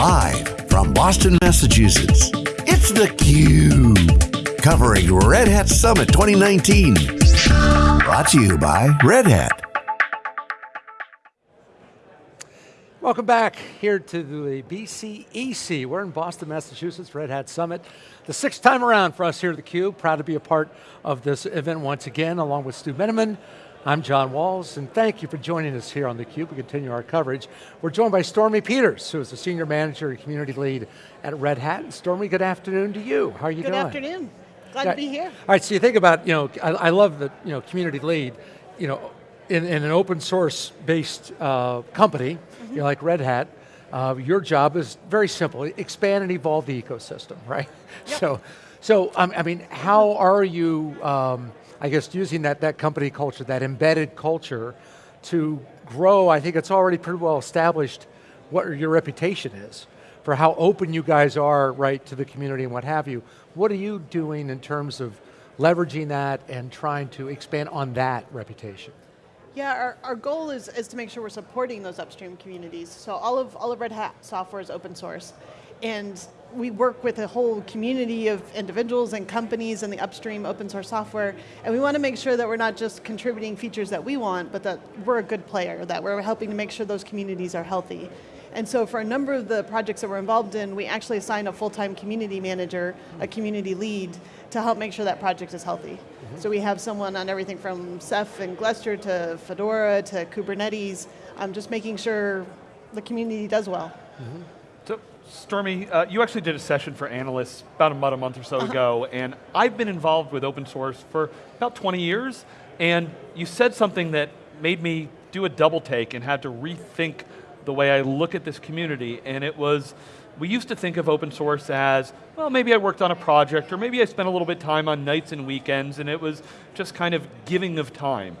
Live from Boston, Massachusetts, it's theCUBE. Covering Red Hat Summit 2019. Brought to you by Red Hat. Welcome back here to the BCEC. We're in Boston, Massachusetts, Red Hat Summit. The sixth time around for us here at theCUBE. Proud to be a part of this event once again, along with Stu Miniman. I'm John Walls, and thank you for joining us here on theCUBE. We continue our coverage. We're joined by Stormy Peters, who is the Senior Manager and Community Lead at Red Hat. And Stormy, good afternoon to you. How are you good doing? Good afternoon. Glad to be here. All right, so you think about, you know, I, I love the you know, community lead, you know, in, in an open source based uh, company, mm -hmm. you know, like Red Hat, uh, your job is very simple, expand and evolve the ecosystem, right? Yep. So, so um, I mean, how are you, um, I guess, using that, that company culture, that embedded culture to grow, I think it's already pretty well established what your reputation is for how open you guys are, right, to the community and what have you. What are you doing in terms of leveraging that and trying to expand on that reputation? Yeah, our, our goal is, is to make sure we're supporting those upstream communities. So all of, all of Red Hat software is open source. And we work with a whole community of individuals and companies in the upstream open source software, and we want to make sure that we're not just contributing features that we want, but that we're a good player, that we're helping to make sure those communities are healthy. And so for a number of the projects that we're involved in, we actually assign a full-time community manager, a community lead, to help make sure that project is healthy. So we have someone on everything from Ceph and Gluster to Fedora to Kubernetes, um, just making sure the community does well. Mm -hmm. So, Stormy, uh, you actually did a session for analysts about a, about a month or so uh -huh. ago, and I've been involved with open source for about 20 years, and you said something that made me do a double take and had to rethink the way I look at this community, and it was, we used to think of open source as, well, maybe I worked on a project, or maybe I spent a little bit of time on nights and weekends, and it was just kind of giving of time.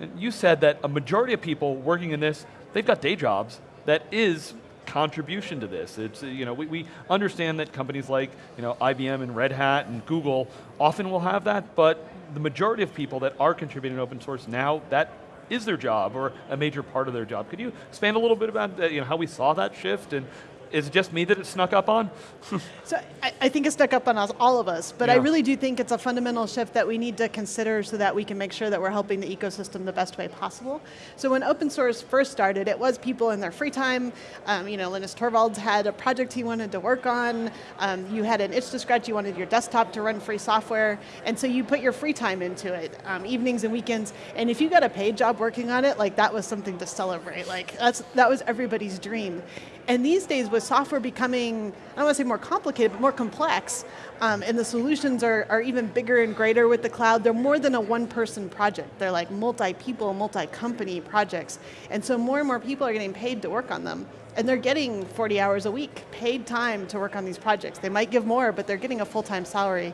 And you said that a majority of people working in this, they've got day jobs that is contribution to this. It's, you know, we, we understand that companies like you know, IBM and Red Hat and Google often will have that, but the majority of people that are contributing open source now, that is their job or a major part of their job. Could you expand a little bit about uh, you know, how we saw that shift and is it just me that it snuck up on? so I, I, think it snuck up on us, all of us, but yeah. I really do think it's a fundamental shift that we need to consider so that we can make sure that we're helping the ecosystem the best way possible. So when open source first started, it was people in their free time. Um, you know, Linus Torvalds had a project he wanted to work on. Um, you had an itch to scratch, you wanted your desktop to run free software, and so you put your free time into it, um, evenings and weekends, and if you got a paid job working on it, like that was something to celebrate. Like that's, that was everybody's dream. And these days with software becoming, I don't want to say more complicated, but more complex, um, and the solutions are, are even bigger and greater with the cloud, they're more than a one person project. They're like multi-people, multi-company projects. And so more and more people are getting paid to work on them. And they're getting 40 hours a week, paid time to work on these projects. They might give more, but they're getting a full-time salary.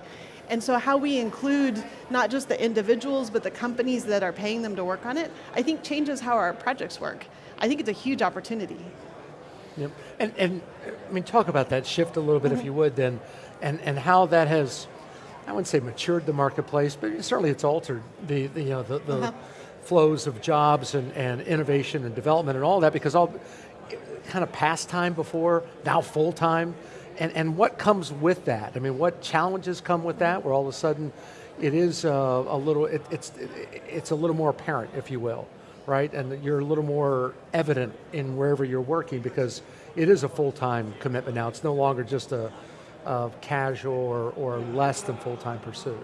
And so how we include not just the individuals, but the companies that are paying them to work on it, I think changes how our projects work. I think it's a huge opportunity. Yep. And, and I mean, talk about that shift a little bit, mm -hmm. if mm-hmm. you would, then, and, and how that has, I wouldn't say matured the marketplace, but certainly it's altered the, the you know, the, the uh -huh. flows of jobs and, and innovation and development and all that, because all, kind of pastime before, now full time, and, and what comes with that? I mean, what challenges come with that, where all of a sudden it is uh, a little, it, it's, it, it's a little more apparent, if you will right? And you're a little more evident in wherever you're working because it is a full-time commitment now. It's no longer just a, a casual or, or less than full-time pursuit.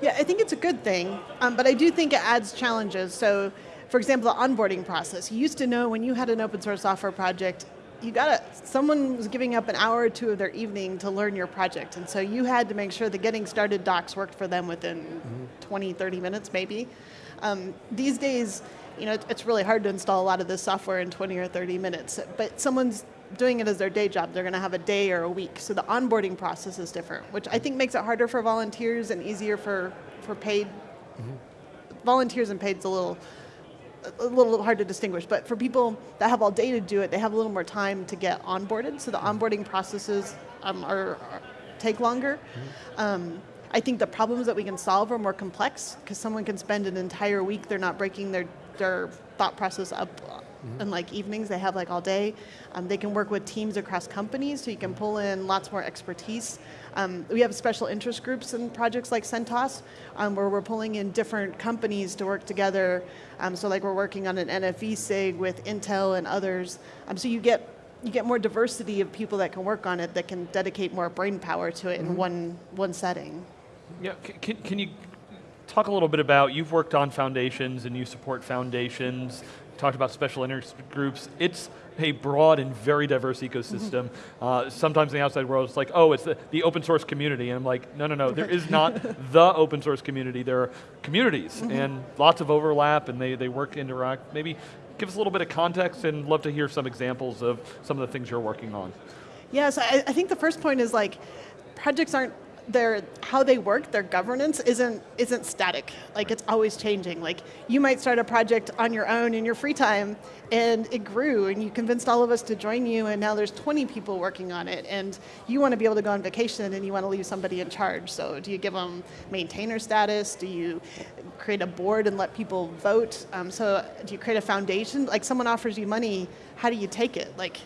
Yeah, I think it's a good thing, um, but I do think it adds challenges. So, for example, the onboarding process. You used to know when you had an open source software project, you got to, someone was giving up an hour or two of their evening to learn your project. And so you had to make sure the getting started docs worked for them within mm -hmm. 20, 30 minutes maybe. Um, these days, you know, it's really hard to install a lot of this software in 20 or 30 minutes, but someone's doing it as their day job, they're going to have a day or a week. So the onboarding process is different, which I think makes it harder for volunteers and easier for, for paid. Mm -hmm. Volunteers and paid is a little, a little hard to distinguish, but for people that have all day to do it, they have a little more time to get onboarded, so the mm-hmm. onboarding processes um, are, are, take longer. Mm -hmm. um, I think the problems that we can solve are more complex, because someone can spend an entire week, they're not breaking their their thought process up and like evenings. They have like all day. Um, they can work with teams across companies, so you can pull in lots more expertise. Um, we have special interest groups in projects like CentOS, um, where we're pulling in different companies to work together. Um, so like we're working on an NFV SIG with Intel and others. Um, so you get you get more diversity of people that can work on it that can dedicate more brain power to it in one one setting. Yeah, can, can you talk a little bit about, you've worked on foundations and you support foundations, talked about special interest groups. It's a broad and very diverse ecosystem. Uh, sometimes in the outside world, it's like, oh, it's the, the open source community. And I'm like, no, no, no, there is not the open source community. There are communities and lots of overlap and they, they work, interact. Maybe give us a little bit of context and love to hear some examples of some of the things you're working on. Yes, I, I think the first point is like projects aren't their how they work, their governance isn't isn't static. Like it's always changing. Like you might start a project on your own in your free time, and it grew, and you convinced all of us to join you, and now there's 20 people working on it, and you want to be able to go on vacation, and you want to leave somebody in charge. So do you give them maintainer status? Do you create a board and let people vote? Um, so do you create a foundation? Like someone offers you money, how do you take it? Like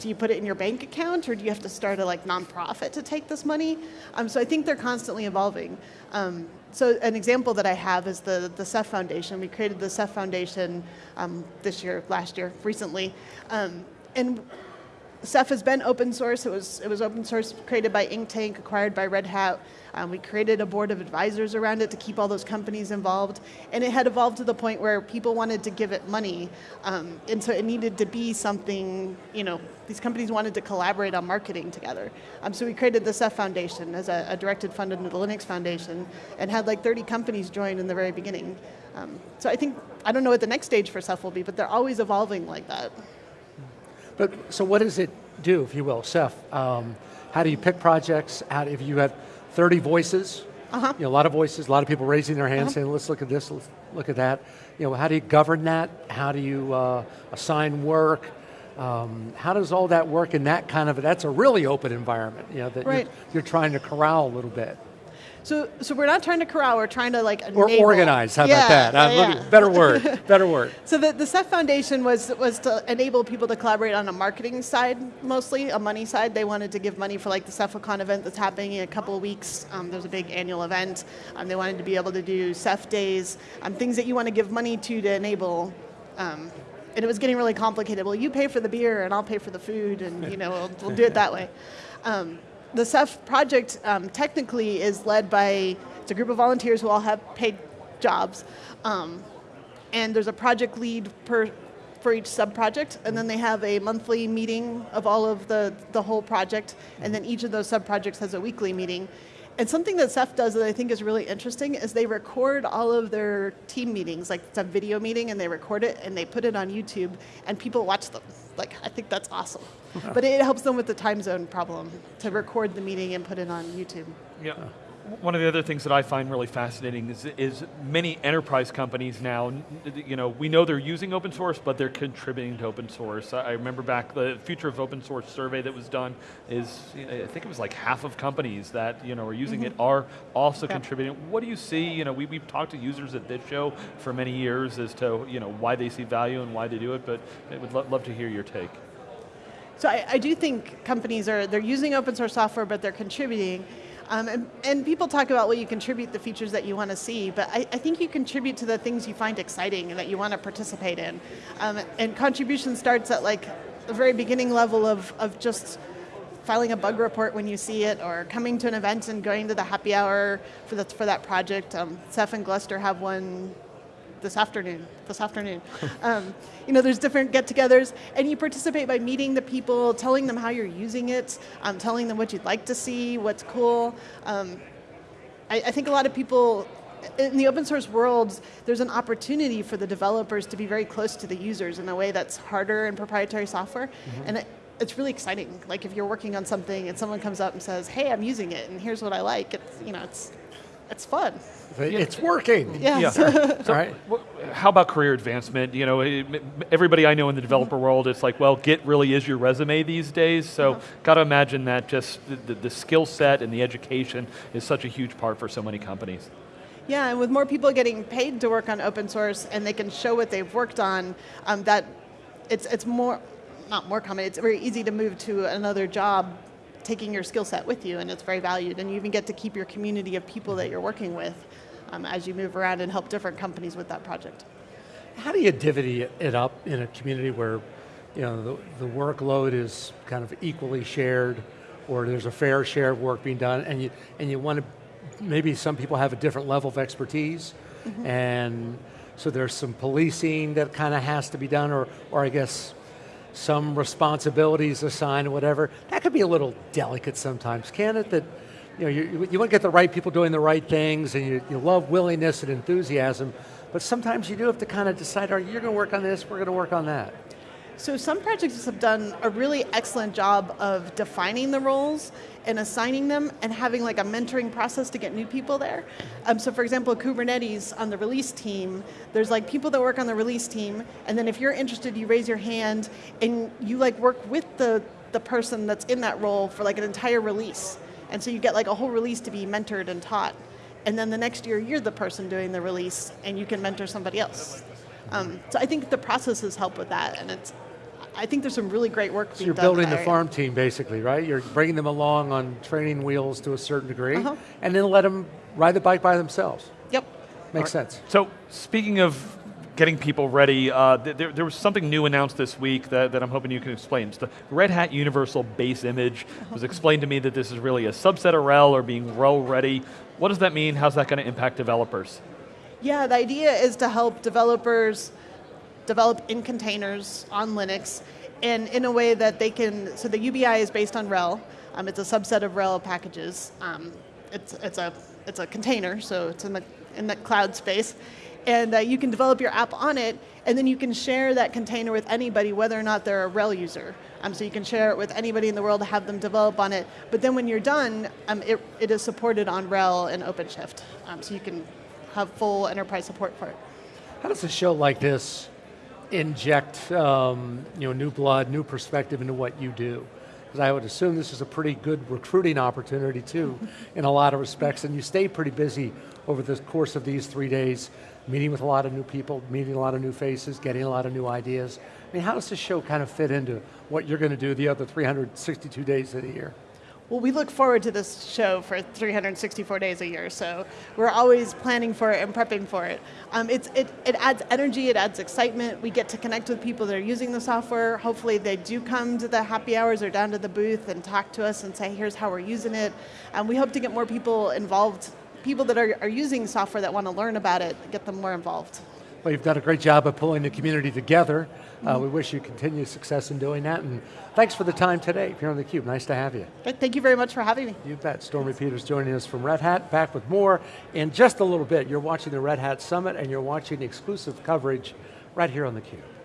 do you put it in your bank account or do you have to start a like nonprofit to take this money? Um, so I think they're constantly evolving. Um, so an example that I have is the, the Ceph Foundation. We created the Ceph Foundation um, this year, last year, recently. Um, and Ceph has been open source. It was, it was open source created by Inktank, acquired by Red Hat. Um, we created a board of advisors around it to keep all those companies involved. And it had evolved to the point where people wanted to give it money. Um, and so it needed to be something, you know, these companies wanted to collaborate on marketing together. Um, so we created the Ceph Foundation as a, a, directed fund under the Linux Foundation and had like 30 companies join in the very beginning. Um, so I think, I don't know what the next stage for Ceph will be, but they're always evolving like that. But so what does it do, if you will, Ceph? Um, how do you pick projects? How, if you have 30 voices, Uh-huh. you know, a lot of voices, a lot of people raising their hands saying, let's look at this, let's look at that. You know, how do you govern that? How do you uh, assign work? Um, how does all that work in that kind of, that's a really open environment, you know, that Right. you're, you're trying to corral a little bit. So, so we're not trying to corral, we're trying to like Or enable. organize, how Yeah, about that? Uh, yeah, yeah. Better word, better word. So the, the Ceph Foundation was, was to enable people to collaborate on a marketing side mostly, a money side. They wanted to give money for like the Cephalocon event that's happening in a couple of weeks. Um, there's a big annual event. Um, they wanted to be able to do Ceph days, um, things that you want to give money to to enable. Um, and it was getting really complicated. Well, you pay for the beer and I'll pay for the food and you know, we'll, we'll do it that way. Um, the Ceph project um, technically is led by, it's a group of volunteers who all have paid jobs. Um, and there's a project lead per for each sub-project, and then they have a monthly meeting of all of the, the whole project, and then each of those sub-projects has a weekly meeting. And something that Ceph does that I think is really interesting is they record all of their team meetings, like it's a video meeting, and they record it and they put it on YouTube, and people watch them. Like, I think that's awesome. But it helps them with the time zone problem to record the meeting and put it on YouTube. Yeah. One of the other things that I find really fascinating is, is many enterprise companies now, you know, we know they're using open source, but they're contributing to open source. I remember back the Future of Open Source survey that was done is, I think it was like half of companies that, you know, are using it mm-hmm. are also Yeah. contributing. What do you see, you know, we, we've talked to users at this show for many years as to, you know, why they see value and why they do it, but I would lo- love to hear your take. So I, I do think companies are they're using open source software, but they're contributing. Um, and, and people talk about well, you contribute the features that you want to see, but I, I think you contribute to the things you find exciting and that you want to participate in. Um, and contribution starts at like the very beginning level of, of just filing a bug report when you see it, or coming to an event and going to the happy hour for, the, for that project. Um, Ceph and Gluster have one this afternoon. This afternoon, um, you know, there's different get-togethers, and you participate by meeting the people, telling them how you're using it, um, telling them what you'd like to see, what's cool. Um, I, I think a lot of people in the open source world, there's an opportunity for the developers to be very close to the users in a way that's harder in proprietary software, and it, it's really exciting. Like if you're working on something and someone comes up and says, "Hey, I'm using it, and here's what I like," it's you know, it's it's fun. It's working. Yeah. All right. Wh- How about career advancement? You know, everybody I know in the developer world, it's like, well, Git really is your resume these days. So, got to imagine that just the, the, the skill set and the education is such a huge part for so many companies. Yeah, and with more people getting paid to work on open source and they can show what they've worked on, um, that it's, it's more, not more common, it's very easy to move to another job taking your skill set with you and it's very valued and you even get to keep your community of people that you're working with um, as you move around and help different companies with that project. How do you divvy it up in a community where you know, the, the workload is kind of equally shared or there's a fair share of work being done and you, and you want to, maybe some people have a different level of expertise mm -hmm. and so there's some policing that kind of has to be done or, or I guess some responsibilities assigned whatever. That could be a little delicate sometimes, can it? That you know, you, you want to get the right people doing the right things and you, you love willingness and enthusiasm, but sometimes you do have to kind of decide, are you going to work on this, we're going to work on that. So some projects have done a really excellent job of defining the roles and assigning them and having like a mentoring process to get new people there. Um, so for example, Kubernetes on the release team, there's like people that work on the release team and then if you're interested, you raise your hand and you like work with the, the person that's in that role for like an entire release. And so you get like a whole release to be mentored and taught. And then the next year, you're the person doing the release and you can mentor somebody else. Um, so I think the processes help with that and it's I think there's some really great work so you're building the farm team basically, right? You're bringing them along on training wheels to a certain degree, uh -huh. and then let them ride the bike by themselves. Yep. Makes right. sense. So speaking of getting people ready, uh, there, there, was something new announced this week that, that I'm hoping you can explain. It's the Red Hat Universal Base Image. It was explained to me that this is really a subset of RHEL or being RHEL ready. What does that mean? How's that going to impact developers? Yeah, the idea is to help developers develop in containers on Linux and in a way that they can, so the UBI is based on RHEL. Um, it's a subset of RHEL packages. Um, it's, it's, a, it's a container, so it's in the, in the cloud space. And uh, you can develop your app on it, and then you can share that container with anybody, whether or not they're a RHEL user. Um, so you can share it with anybody in the world to have them develop on it. But then when you're done, um, it, it is supported on RHEL and OpenShift. Um, so you can have full enterprise support for it. How does a show like this inject um, you know, new blood, new perspective into what you do. Because I would assume this is a pretty good recruiting opportunity too, in a lot of respects, and you stay pretty busy over the course of these three days, meeting with a lot of new people, meeting a lot of new faces, getting a lot of new ideas. I mean, how does this show kind of fit into what you're going to do the other 362 days of the year? Well, we look forward to this show for 364 days a year, so we're always planning for it and prepping for it. Um, it, it adds energy, it adds excitement. We get to connect with people that are using the software. Hopefully they do come to the happy hours or down to the booth and talk to us and say, here's how we're using it. And we hope to get more people involved, people that are, are using software that want to learn about it, get them more involved. Well, you've done a great job of pulling the community together. Uh, we wish you continued success in doing that, and thanks for the time today here on theCUBE. Nice to have you. Thank you very much for having me. You bet. Stormy Peters joining us from Red Hat, back with more in just a little bit. You're watching the Red Hat Summit, and you're watching exclusive coverage right here on theCUBE.